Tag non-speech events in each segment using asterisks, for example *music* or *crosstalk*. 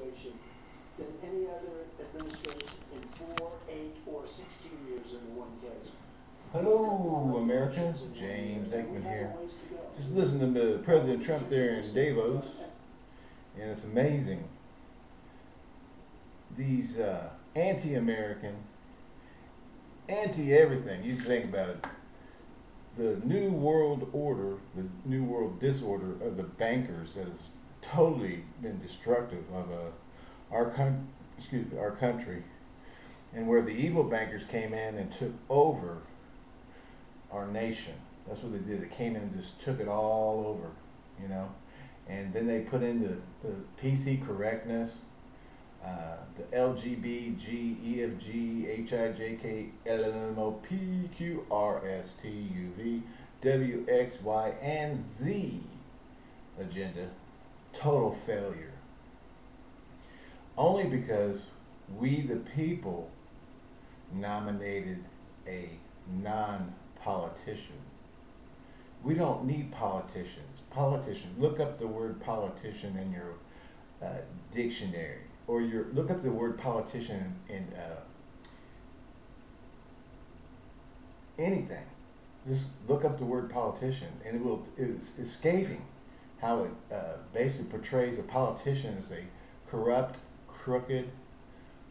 administration than any other administration in four, eight, or sixteen years in one case. Hello, America. James Aikman here. Just listening to President Trump there in Davos, and it's amazing. These uh, anti-American, anti-everything. You think about it. The new world order, the new world disorder of the bankers that has totally been destructive of uh, our con- excuse me, our country, and where the evil bankers came in and took over our nation. That's what they did. They came in and just took it all over, you know. And then they put in the, the PC correctness, uh, the LGB, G, and Z agenda. Total failure. Only because we, the people, nominated a non politician. We don't need politicians. Politician. Look up the word politician in your uh, dictionary, or your look up the word politician in, in uh, anything. Just look up the word politician, and it will. It's, it's scathing how it uh, basically portrays a politician as a corrupt, crooked,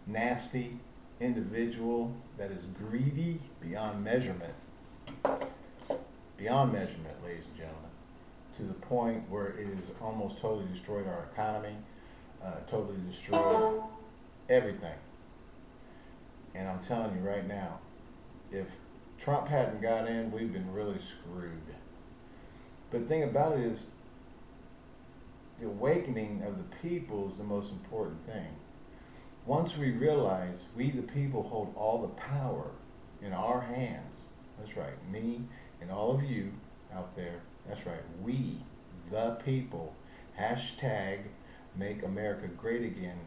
nasty individual that is greedy beyond measurement beyond measurement, ladies and gentlemen, to the point where it has almost totally destroyed our economy, uh, totally destroyed everything. And I'm telling you right now, if Trump hadn't got in, we've been really screwed. But the thing about it is, the awakening of the people is the most important thing. Once we realize we, the people, hold all the power in our hands, that's right, me and all of you out there, that's right, we, the people, hashtag make America great again,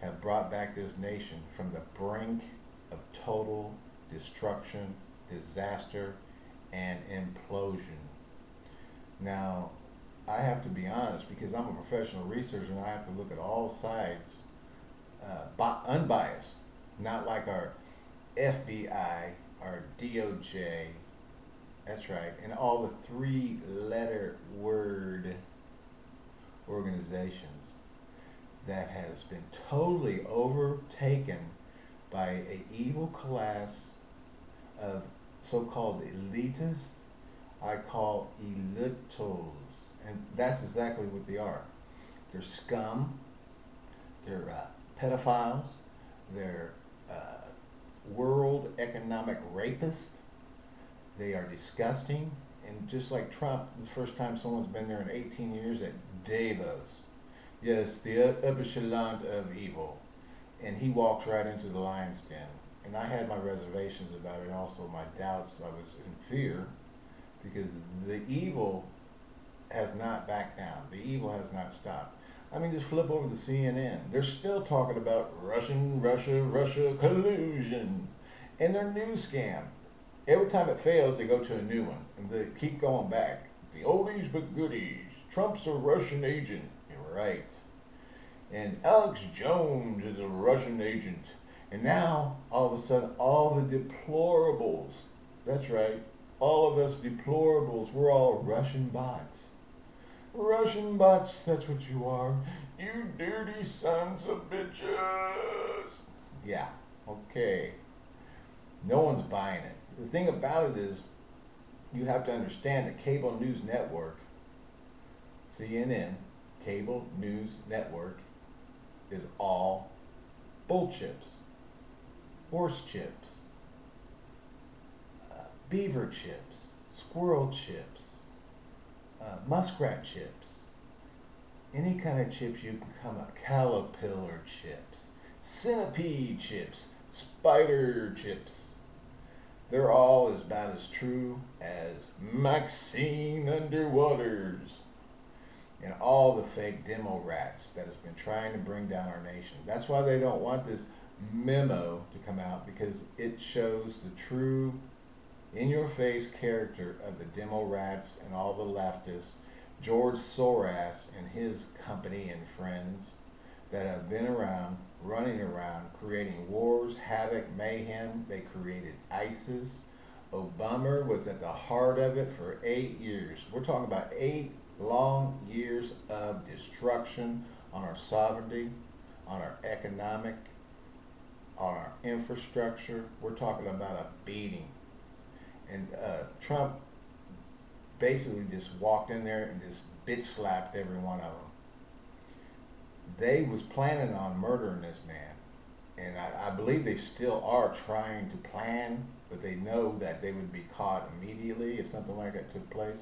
have brought back this nation from the brink of total destruction, disaster, and implosion. Now, I have to be honest because I'm a professional researcher and I have to look at all sides, uh, unbiased, not like our FBI our DOJ, that's right, and all the three letter word organizations that has been totally overtaken by a evil class of so-called elitists I call elitos and that's exactly what they are they're scum they're uh, pedophiles they're uh, world economic rapists. They are disgusting. And just like Trump, the first time someone's been there in 18 years at Davos. Yes, the upper of evil. And he walks right into the lion's den. And I had my reservations about it, and also my doubts. I was in fear because the evil has not backed down. The evil has not stopped. I mean, just flip over to CNN. They're still talking about Russian, Russia, Russia collusion and their news scam. Every time it fails, they go to a new one. And they keep going back. The oldies but goodies. Trump's a Russian agent. You're right. And Alex Jones is a Russian agent. And now, all of a sudden, all the deplorables, that's right, all of us deplorables, we're all Russian bots. Russian bots, that's what you are. You dirty sons of bitches. Yeah, okay. No one's buying it. The thing about it is, you have to understand that cable news network, CNN, cable news network, is all bull chips, horse chips, uh, beaver chips, squirrel chips, uh, muskrat chips, any kind of chips you can come up, caterpillar chips, centipede chips, spider chips. They're all as about as true as Maxine Underwaters and all the fake demo rats that has been trying to bring down our nation. That's why they don't want this memo to come out because it shows the true in your face character of the demo rats and all the leftists George Soros and his company and friends that have been around, running around, creating wars, havoc, mayhem. They created ISIS. Obama was at the heart of it for eight years. We're talking about eight long years of destruction on our sovereignty, on our economic, on our infrastructure. We're talking about a beating. And uh, Trump basically just walked in there and just bitch slapped every one of them. They was planning on murdering this man. And I, I believe they still are trying to plan, but they know that they would be caught immediately if something like that took place.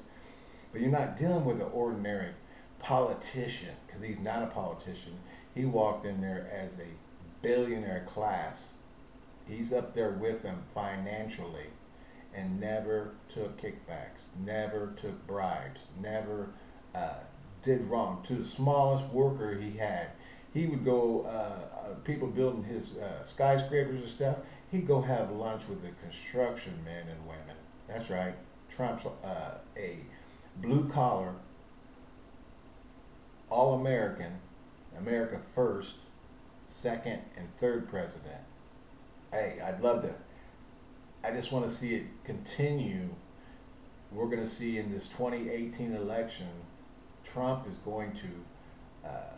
But you're not dealing with an ordinary politician, because he's not a politician. He walked in there as a billionaire class. He's up there with them financially and never took kickbacks, never took bribes, never uh, did wrong. To the smallest worker he had, he would go, uh, uh, people building his uh, skyscrapers and stuff, he'd go have lunch with the construction men and women. That's right. Trump's uh, a blue collar, all American, America first, second, and third president. Hey, I'd love to. I just want to see it continue. We're going to see in this 2018 election, Trump is going to uh,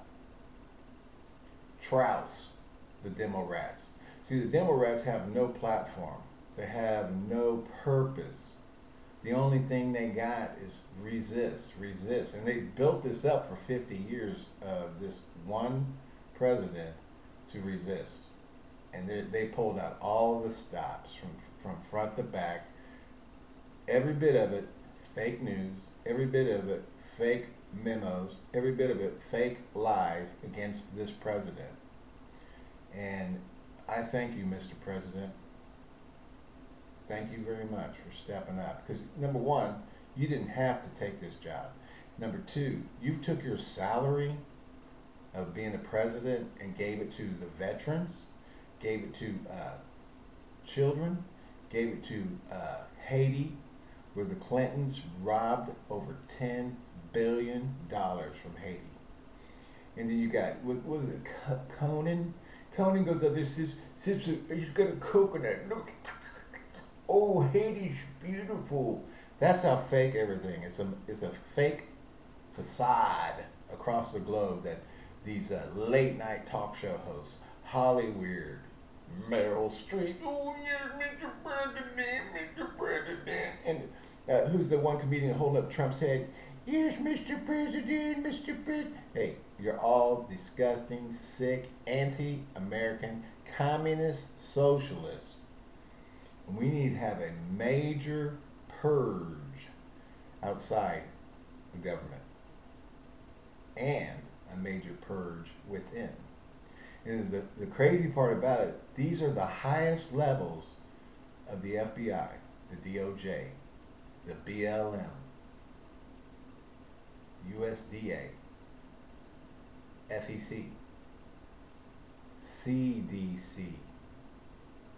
trouse the Democrats. See, the Democrats have no platform. They have no purpose. The only thing they got is resist, resist. And they built this up for 50 years of this one president to resist. And they, they pulled out all the stops from, from front to back. Every bit of it, fake news. Every bit of it, fake memos. Every bit of it, fake lies against this president. And I thank you, Mr. President. Thank you very much for stepping up. Because number one, you didn't have to take this job. Number two, you took your salary of being a president and gave it to the veterans, gave it to uh, children, gave it to uh, Haiti, where the Clintons robbed over $10 billion from Haiti. And then you got, what, was it, Conan? Conan goes up there says, says, he's got a coconut. Look, oh, Haiti's beautiful. That's how fake everything is. A, it's a fake facade across the globe that these uh, late night talk show hosts, Holly Weird, Meryl Streep, oh yes, Mr. President, Mr. President, and uh, who's the one comedian holding up Trump's head? Yes, Mr. President, Mr. President. Hey, you're all disgusting, sick, anti-American, communist socialists. We need to have a major purge outside the government and a major purge within. And the, the crazy part about it, these are the highest levels of the FBI, the DOJ, the BLM, USDA, FEC, CDC.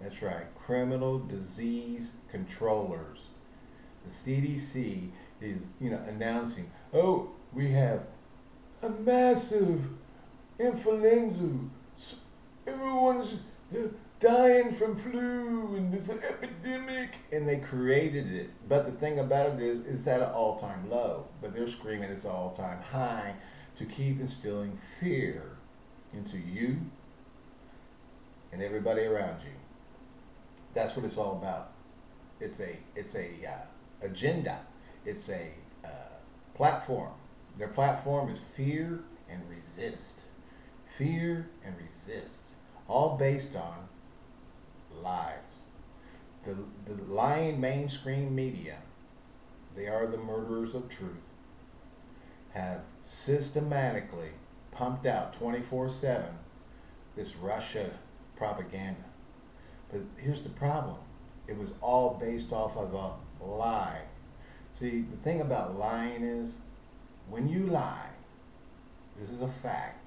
That's right, criminal disease controllers. The CDC is, you know, announcing, oh, we have a massive influenza. Everyone's dying from flu and an epidemic. And they created it. But the thing about it is it's at an all-time low. But they're screaming it's all-time high to keep instilling fear into you and everybody around you. That's what it's all about. It's a it's a uh, agenda. It's a uh, platform. Their platform is fear and resist. Fear and resist all based on lies. The, the lying mainstream media, they are the murderers of truth, have systematically pumped out 24-7 this Russia propaganda. But here's the problem. It was all based off of a lie. See, the thing about lying is, when you lie, this is a fact,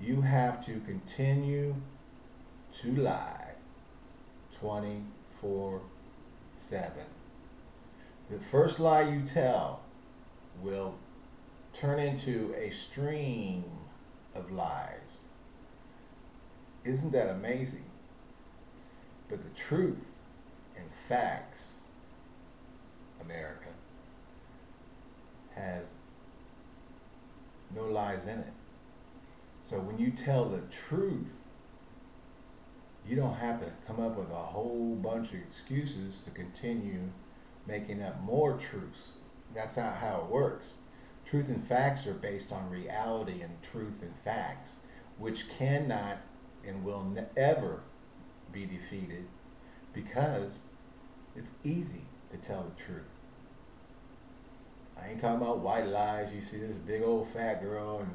you have to continue to lie 24 7. The first lie you tell will turn into a stream of lies. Isn't that amazing? But the truth and facts, America, has no lies in it. So when you tell the truth, you don't have to come up with a whole bunch of excuses to continue making up more truths. That's not how it works. Truth and facts are based on reality and truth and facts, which cannot and will ever be defeated because it's easy to tell the truth. I ain't talking about white lies. You see this big old fat girl and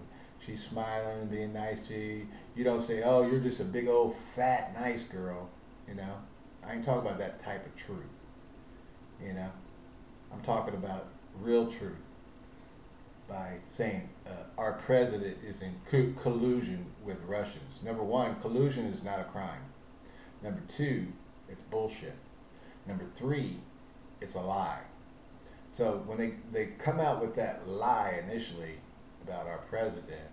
she's smiling and being nice to you. You don't say, oh, you're just a big old fat nice girl. You know, I ain't talking about that type of truth. You know, I'm talking about real truth by saying uh, our president is in co collusion with Russians. Number one, collusion is not a crime. Number two, it's bullshit. Number three, it's a lie. So when they, they come out with that lie initially about our president,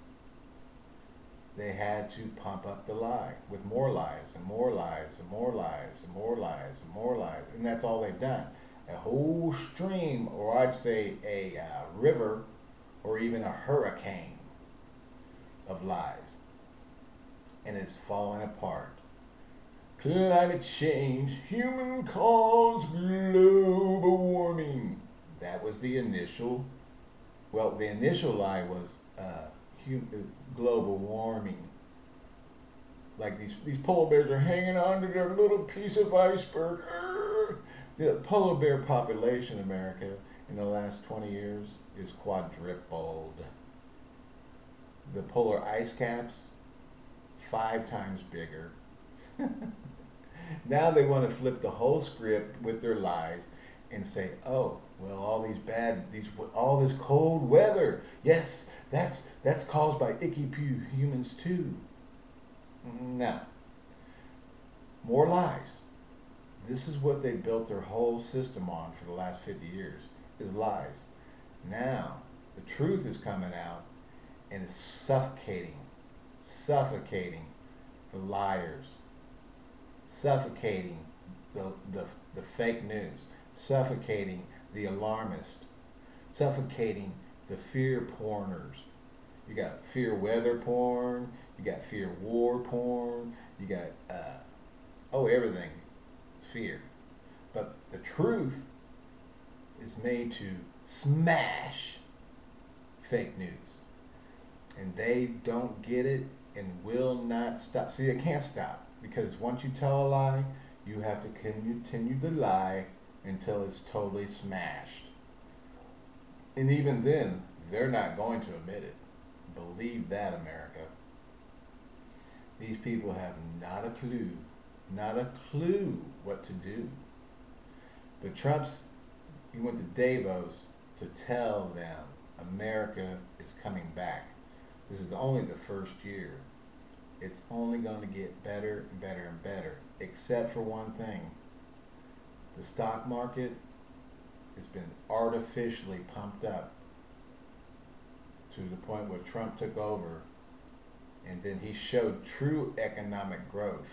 they had to pump up the lie with more lies and more lies and more lies and more lies and more lies. And that's all they've done. A whole stream, or I'd say a uh, river, or even a hurricane of lies. And it's falling apart. Climate change, human caused global warming. That was the initial, well, the initial lie was uh, global warming. Like these, these polar bears are hanging on to their little piece of iceberg. The polar bear population in America in the last 20 years is quadrupled. The polar ice caps, five times bigger. *laughs* now they want to flip the whole script with their lies and say, oh, well, all these bad, these, all this cold weather, yes, that's that's caused by icky humans too. No. More lies. This is what they built their whole system on for the last 50 years, is lies. Now, the truth is coming out and it's suffocating, suffocating the liars, suffocating the, the, the fake news, suffocating the alarmist, suffocating the fear porners. You got fear weather porn, you got fear war porn, you got, uh, oh, everything fear. But the truth is made to smash fake news. And they don't get it and will not stop. See, they can't stop because once you tell a lie, you have to continue to lie until it's totally smashed. And even then, they're not going to admit it. Believe that, America. These people have not a clue, not a clue what to do. But Trump's, he went to Davos to tell them America is coming back. This is only the first year. It's only going to get better and better and better, except for one thing. The stock market has been artificially pumped up to the point where Trump took over and then he showed true economic growth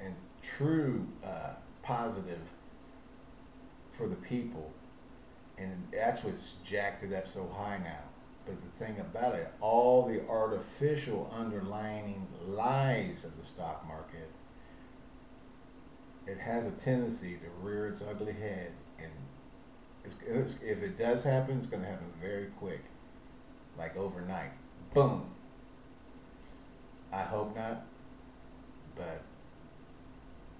and true uh, positive for the people. And that's what's jacked it up so high now. But the thing about it all the artificial underlying lies of the stock market it has a tendency to rear its ugly head, and it's, it's, if it does happen, it's going to happen very quick, like overnight. Boom. I hope not, but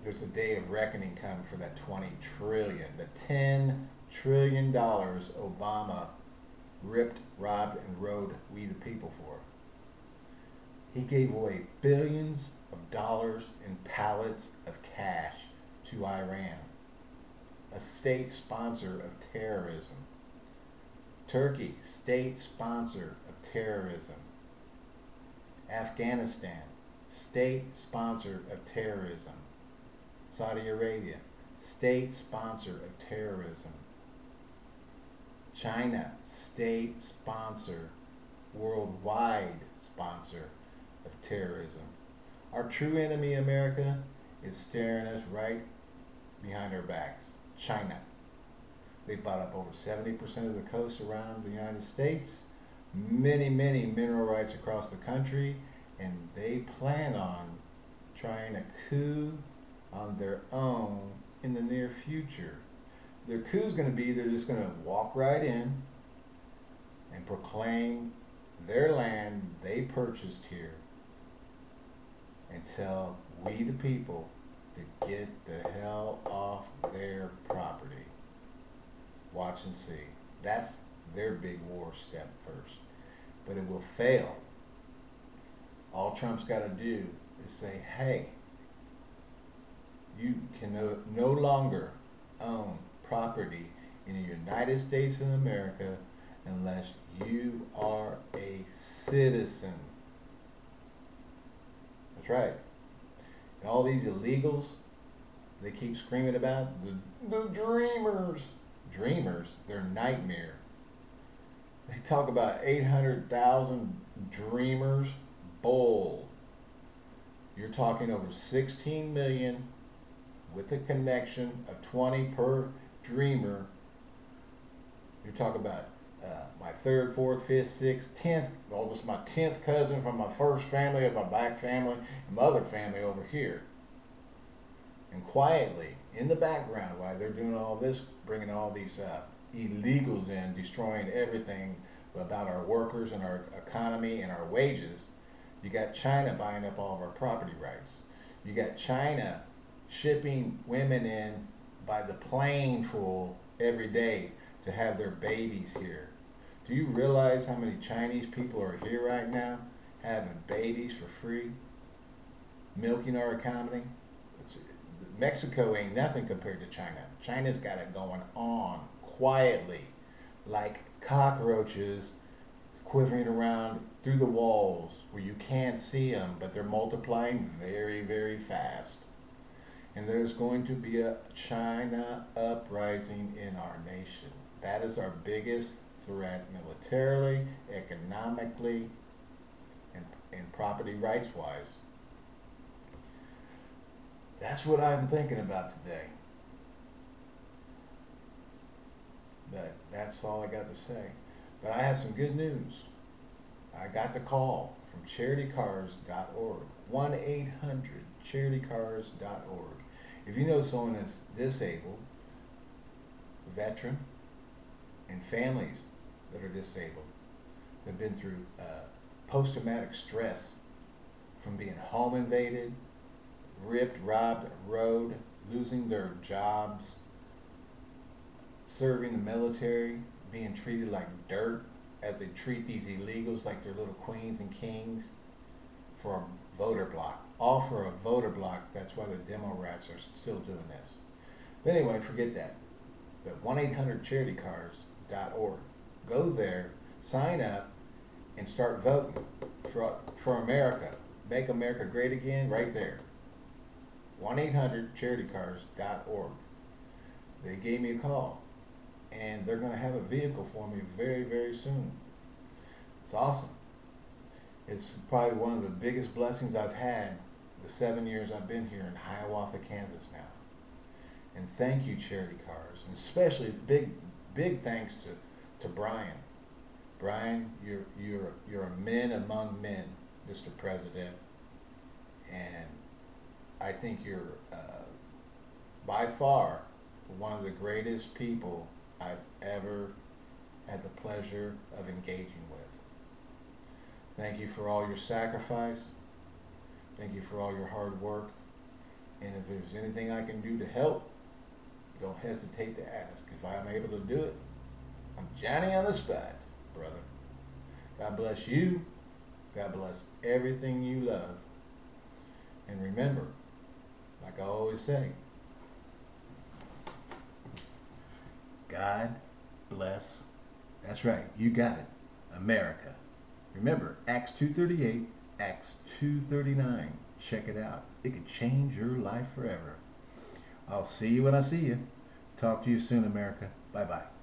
there's a day of reckoning coming for that 20 trillion, the 10 trillion dollars Obama ripped, robbed, and rode we the people for. He gave away billions of dollars in pallets of cash to Iran, a state sponsor of terrorism. Turkey, state sponsor of terrorism. Afghanistan, state sponsor of terrorism. Saudi Arabia, state sponsor of terrorism. China, state sponsor, worldwide sponsor of terrorism. Our true enemy, America, is staring us right behind our backs. China. They bought up over 70% of the coast around the United States, many, many mineral rights across the country, and they plan on trying a coup on their own in the near future. Their coup is going to be they're just going to walk right in and proclaim their land they purchased here and tell we the people to get the hell off their property. Watch and see. That's their big war step first. But it will fail. All Trump's got to do is say, hey, you can no, no longer own property in the United States of America unless you are a citizen. That's right. And all these illegals they keep screaming about, the, the dreamers. Dreamers, they're nightmare. They talk about 800,000 dreamers. Bull. You're talking over 16 million with a connection of 20 per dreamer. You're talking about uh, my third, fourth, fifth, sixth, tenth, is my tenth cousin from my first family, of my back family, and my other family over here. And quietly, in the background, while they're doing all this, bringing all these uh, illegals in, destroying everything about our workers and our economy and our wages, you got China buying up all of our property rights. You got China shipping women in by the plane full every day to have their babies here. Do you realize how many Chinese people are here right now having babies for free? Milking our economy? Mexico ain't nothing compared to China. China's got it going on quietly like cockroaches quivering around through the walls where you can't see them, but they're multiplying very, very fast. And there's going to be a China uprising in our nation. That is our biggest threat militarily, economically, and, and property rights wise. That's what I'm thinking about today. But that's all I got to say. But I have some good news. I got the call from charitycars.org. 1 800 charitycars.org. If you know someone that's disabled, veteran, and families that are disabled, that have been through uh, post traumatic stress from being home invaded, ripped, robbed, rode, losing their jobs, serving the military, being treated like dirt as they treat these illegals like they're little queens and kings for a voter block. All for a voter block. That's why the demo rats are still doing this. But anyway, forget that. But 1-800-CharityCars.org. Go there, sign up, and start voting for, for America. Make America great again right there. 1-800-CharityCars.org. They gave me a call and they're going to have a vehicle for me very, very soon. It's awesome. It's probably one of the biggest blessings I've had the seven years I've been here in Hiawatha, Kansas now. And thank you, Charity Cars, and especially big, big thanks to, to Brian. Brian, you're you're you're a man among men, Mr. President, and I think you're uh, by far one of the greatest people I've ever had the pleasure of engaging with. Thank you for all your sacrifice. Thank you for all your hard work. And if there's anything I can do to help, don't hesitate to ask. If I'm able to do it, I'm Johnny on the spot, brother. God bless you. God bless everything you love. And remember, like I always say, God bless. That's right. You got it. America. Remember, Acts 2.38, Acts 2.39. Check it out. It could change your life forever. I'll see you when I see you. Talk to you soon, America. Bye-bye.